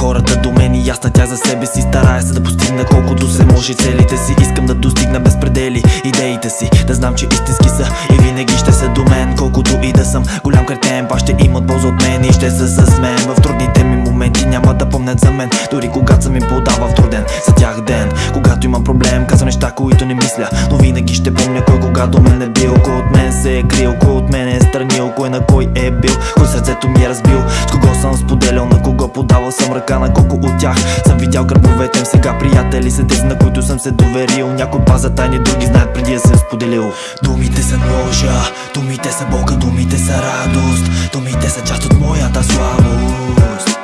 хората до мен и аз тях за себе си. Старая се да постигна колкото се може целите си. Искам да достигна без предели идеите си. Да знам, че истински са и винаги ще са до мен. Колкото и да съм голям кретен, па ще имат полза от мен И ще са с мен. В трудните ми моменти Няма да помнят за мен, дори когато съм им подава в труден За тях ден, когато имам проблем Казвам неща, които не мисля. Но винаги ще помня кой кога до мен е бил. Кой от мен се е крил, кой от мен е странил Кой на кой е бил, кой сърцето ми е разбил С кого съм споделял, подавал съм ръка На колко от тях. Съм видял гърбовете им Сега приятели са тези, на които съм се доверил. Някой паза тайни, други знаят преди да съм споделил. Думите са ножа, думите са болка, думите са радост. Думите са част от моята слабост.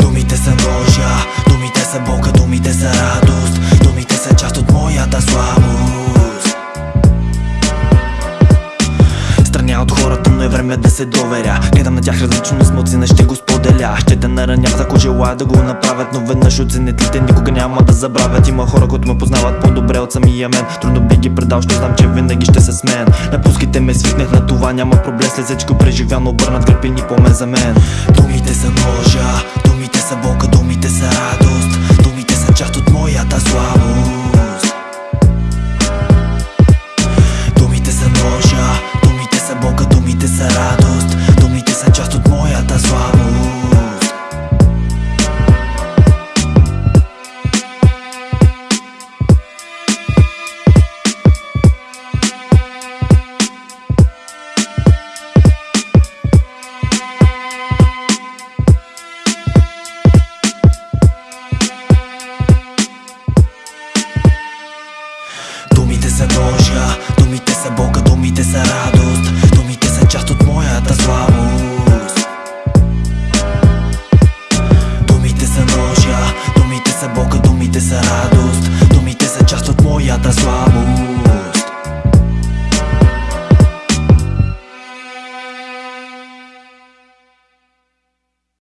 Думите са ножа, думите са болка, думите са радост. Думите са част от моята слабост е време да се доверя. Гледам на тях различно, с мълцина ще го споделя. Ще да наранят, ако желая да го направят Но веднъж оценят ли те, никога няма да забравят. Има хора, които ме познават по-добре от самия мен. Трудно би ги предал, ще знам, че винаги ще са с мен Напускайте ме, свикнах на това, няма проблем. След всичко преживяно, обърнат гръб и ни помен за мен. Думите са ножа, продължа Думите са болка, думите са радост. Думите са част от моята слабост. Думите са ножа, думите са болка, думите са радост.